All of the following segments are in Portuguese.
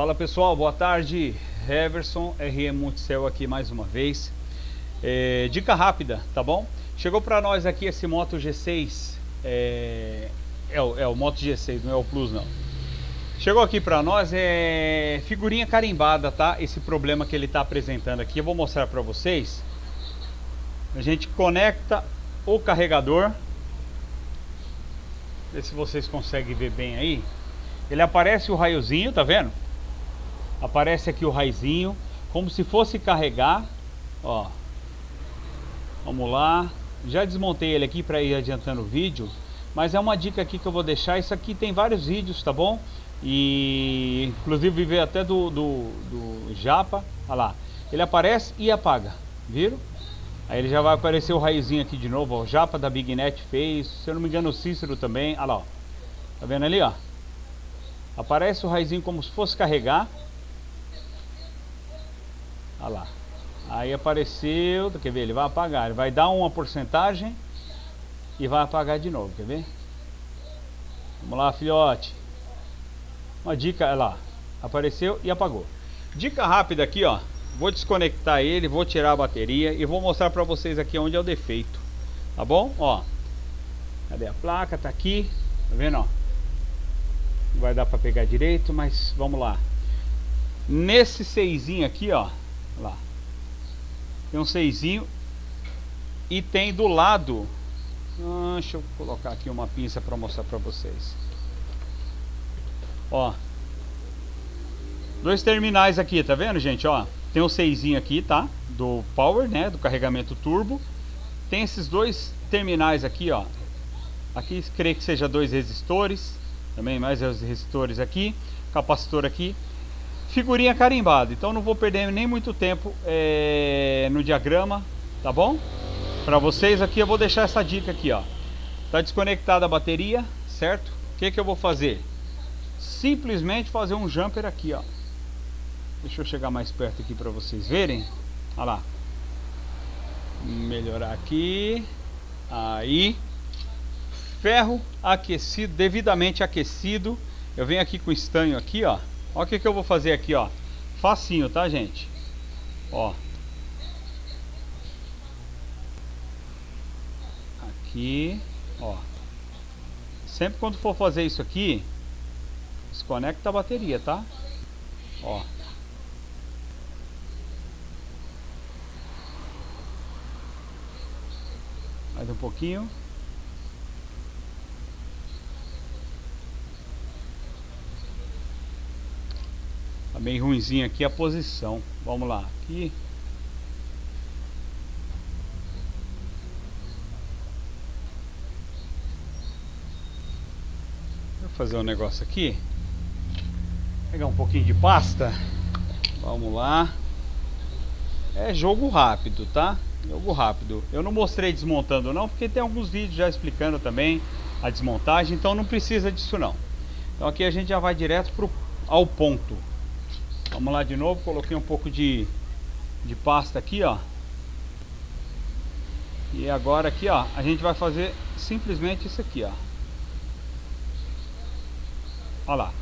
Fala pessoal, boa tarde. Everson RM Multicel aqui mais uma vez. É, dica rápida, tá bom? Chegou para nós aqui esse Moto G6. É, é, o, é o Moto G6, não é o Plus não. Chegou aqui para nós é figurinha carimbada, tá? Esse problema que ele está apresentando aqui, eu vou mostrar para vocês. A gente conecta o carregador. Ver se vocês conseguem ver bem aí. Ele aparece o raiozinho, tá vendo? Aparece aqui o raizinho, como se fosse carregar, ó. Vamos lá. Já desmontei ele aqui para ir adiantando o vídeo, mas é uma dica aqui que eu vou deixar. Isso aqui tem vários vídeos, tá bom? E inclusive veio até do, do, do Japa, olha lá. Ele aparece e apaga, viram? Aí ele já vai aparecer o raizinho aqui de novo, ó. O Japa da BigNet fez, se eu não me engano o Cícero também, olha lá, ó. Tá vendo ali, ó? Aparece o raizinho como se fosse carregar. Olha lá. Aí apareceu, quer ver? Ele vai apagar. Ele vai dar uma porcentagem e vai apagar de novo, quer ver? Vamos lá, filhote. Uma dica, olha lá. Apareceu e apagou. Dica rápida aqui, ó. Vou desconectar ele, vou tirar a bateria e vou mostrar pra vocês aqui onde é o defeito. Tá bom? Ó. Cadê a placa? Tá aqui. Tá vendo, ó? Não vai dar pra pegar direito, mas vamos lá. Nesse seisinho aqui, ó lá. Tem um seisinho e tem do lado. Ah, deixa eu colocar aqui uma pinça para mostrar para vocês. Ó. Dois terminais aqui, tá vendo, gente? Ó, tem um seisinho aqui, tá? Do power, né? Do carregamento turbo. Tem esses dois terminais aqui, ó. Aqui creio que seja dois resistores. Também mais os resistores aqui. Capacitor aqui figurinha carimbada. Então não vou perder nem muito tempo é, no diagrama, tá bom? Para vocês aqui eu vou deixar essa dica aqui, ó. Tá desconectada a bateria, certo? O que que eu vou fazer? Simplesmente fazer um jumper aqui, ó. Deixa eu chegar mais perto aqui para vocês verem. Olha lá. Melhorar aqui. Aí. Ferro aquecido, devidamente aquecido. Eu venho aqui com estanho aqui, ó. Olha o que, que eu vou fazer aqui, ó. Facinho, tá, gente? Ó. Aqui, ó. Sempre quando for fazer isso aqui, desconecta a bateria, tá? Ó. Mais um pouquinho. Tá bem ruimzinho aqui a posição. Vamos lá, aqui. Vou fazer um negócio aqui. Pegar um pouquinho de pasta. Vamos lá. É jogo rápido, tá? Jogo rápido. Eu não mostrei desmontando não, porque tem alguns vídeos já explicando também a desmontagem, então não precisa disso não. Então aqui a gente já vai direto pro, ao ponto. Vamos lá de novo, coloquei um pouco de, de pasta aqui, ó. E agora aqui, ó, a gente vai fazer simplesmente isso aqui, ó. Olha lá.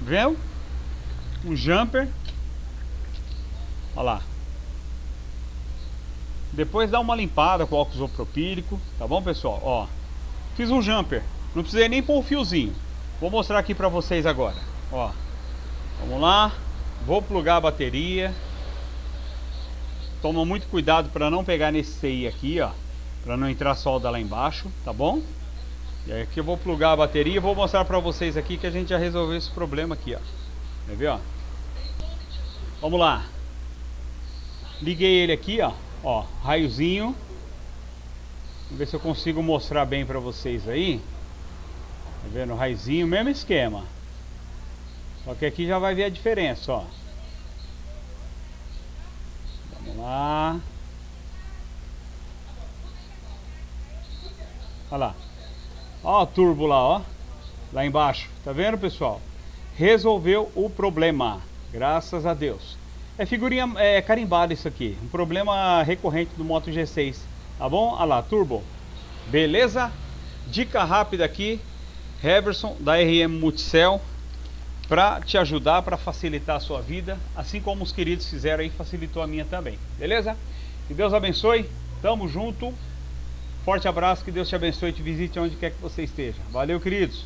Viu? Um jumper. Olha lá. Depois dá uma limpada com álcool isopropílico, tá bom, pessoal? Ó, fiz um jumper. Não precisei nem pôr o um fiozinho. Vou mostrar aqui pra vocês agora. Ó. Vamos lá. Vou plugar a bateria. Toma muito cuidado para não pegar nesse CI aqui, ó. Para não entrar solda lá embaixo, tá bom? E aí aqui eu vou plugar a bateria e vou mostrar para vocês aqui que a gente já resolveu esse problema aqui, ó. Quer ver, ó? Vamos lá. Liguei ele aqui, ó. Ó, raiozinho. Vamos ver se eu consigo mostrar bem para vocês aí. Tá vendo? Raiozinho, mesmo esquema. Só que aqui já vai ver a diferença, ó. Vamos lá. Olha lá. Ó o turbo lá, ó. Lá embaixo. Tá vendo, pessoal? Resolveu o problema. Graças a Deus. É figurinha é, carimbada isso aqui. Um problema recorrente do Moto G6. Tá bom? Olha lá, turbo. Beleza? Dica rápida aqui. Heverson da RM Multicel. Para te ajudar, para facilitar a sua vida, assim como os queridos fizeram aí, facilitou a minha também. Beleza? Que Deus abençoe. Tamo junto. Forte abraço, que Deus te abençoe e te visite onde quer que você esteja. Valeu, queridos.